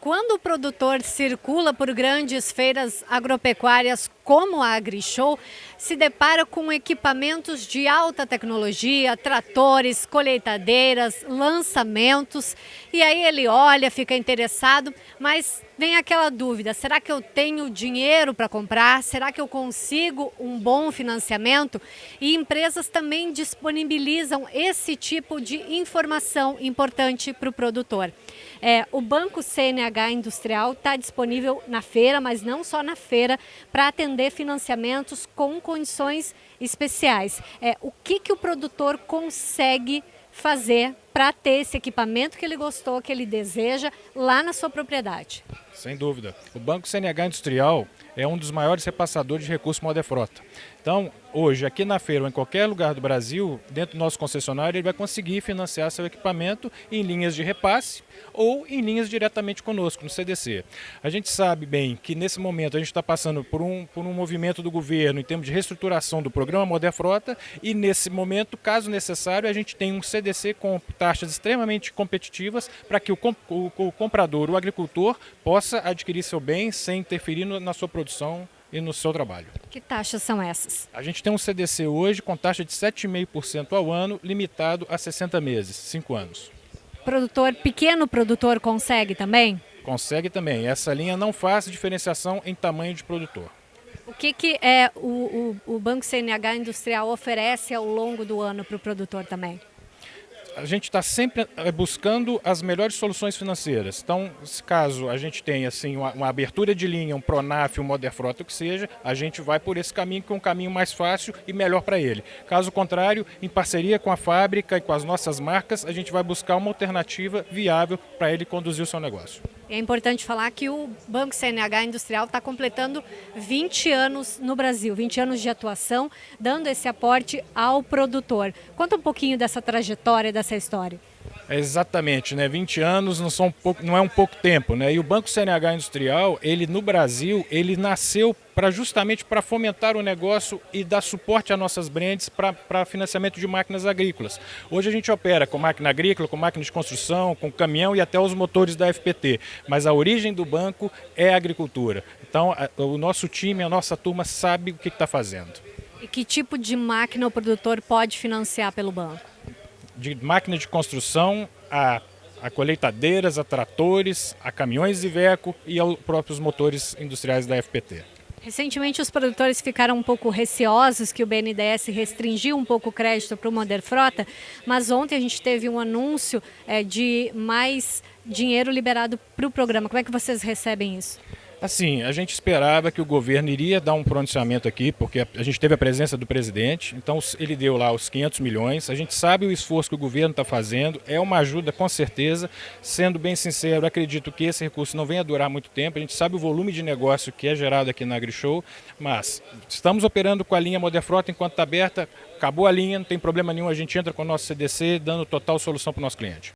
Quando o produtor circula por grandes feiras agropecuárias como a AgriShow, se depara com equipamentos de alta tecnologia, tratores, colheitadeiras, lançamentos, e aí ele olha, fica interessado, mas vem aquela dúvida, será que eu tenho dinheiro para comprar? Será que eu consigo um bom financiamento? E empresas também disponibilizam esse tipo de informação importante para o produtor. É, o Banco CNH Industrial está disponível na feira, mas não só na feira, para atender financiamentos com condições especiais. É, o que, que o produtor consegue fazer para ter esse equipamento que ele gostou, que ele deseja, lá na sua propriedade? Sem dúvida. O Banco CNH Industrial é um dos maiores repassadores de recursos Modefrota. Então, hoje, aqui na feira ou em qualquer lugar do Brasil, dentro do nosso concessionário, ele vai conseguir financiar seu equipamento em linhas de repasse ou em linhas diretamente conosco, no CDC. A gente sabe bem que nesse momento a gente está passando por um, por um movimento do governo em termos de reestruturação do programa Modefrota e nesse momento, caso necessário, a gente tem um CDC com taxas extremamente competitivas para que o, o, o comprador, o agricultor, possa adquirir seu bem sem interferir no, na sua produção e no seu trabalho. Que taxas são essas? A gente tem um CDC hoje com taxa de 7,5% ao ano, limitado a 60 meses, 5 anos. Produtor, pequeno produtor consegue também? Consegue também. Essa linha não faz diferenciação em tamanho de produtor. O que, que é o, o, o Banco CNH Industrial oferece ao longo do ano para o produtor também? A gente está sempre eh, buscando as melhores soluções financeiras. Então, caso a gente tenha assim, uma, uma abertura de linha, um Pronaf, um Moderfrota, o que seja, a gente vai por esse caminho, que é um caminho mais fácil e melhor para ele. Caso contrário, em parceria com a fábrica e com as nossas marcas, a gente vai buscar uma alternativa viável para ele conduzir o seu negócio. É importante falar que o Banco CNH Industrial está completando 20 anos no Brasil, 20 anos de atuação, dando esse aporte ao produtor. Conta um pouquinho dessa trajetória, dessa história. É exatamente, né? 20 anos não, são pouco, não é um pouco tempo, né? E o Banco CNH Industrial, ele no Brasil, ele nasceu para justamente para fomentar o negócio e dar suporte às nossas brands para financiamento de máquinas agrícolas. Hoje a gente opera com máquina agrícola, com máquina de construção, com caminhão e até os motores da FPT, mas a origem do banco é a agricultura. Então a, o nosso time, a nossa turma sabe o que está fazendo. E que tipo de máquina o produtor pode financiar pelo banco? De máquina de construção a, a colheitadeiras, a tratores, a caminhões Iveco e aos próprios motores industriais da FPT. Recentemente os produtores ficaram um pouco receosos que o BNDES restringiu um pouco o crédito para o Moder Frota, mas ontem a gente teve um anúncio é, de mais dinheiro liberado para o programa. Como é que vocês recebem isso? Assim, a gente esperava que o governo iria dar um pronunciamento aqui, porque a gente teve a presença do presidente, então ele deu lá os 500 milhões. A gente sabe o esforço que o governo está fazendo, é uma ajuda com certeza. Sendo bem sincero, acredito que esse recurso não venha durar muito tempo. A gente sabe o volume de negócio que é gerado aqui na AgriShow, mas estamos operando com a linha Moderfrota enquanto está aberta. Acabou a linha, não tem problema nenhum, a gente entra com o nosso CDC, dando total solução para o nosso cliente.